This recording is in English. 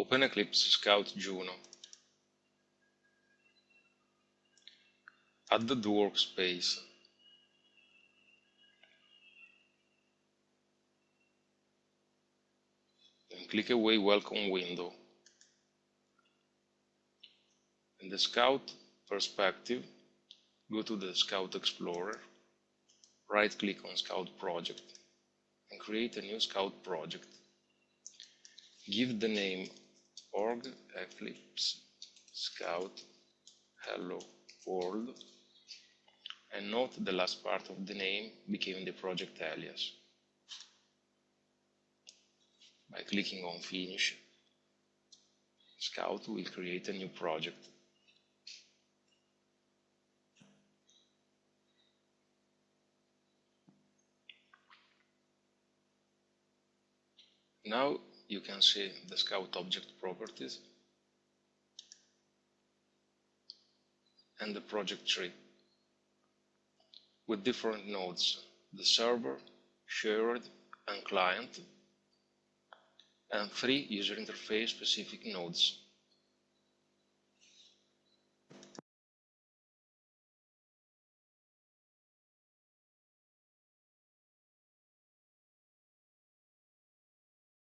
Open Eclipse Scout Juno. Add the workspace. Then click Away Welcome window. In the Scout perspective, go to the Scout Explorer, right click on Scout Project and create a new Scout project. Give the name org eclipse scout hello world and note the last part of the name became the project alias. By clicking on finish, Scout will create a new project. Now you can see the Scout object properties and the project tree with different nodes, the server, shared and client, and three user interface specific nodes,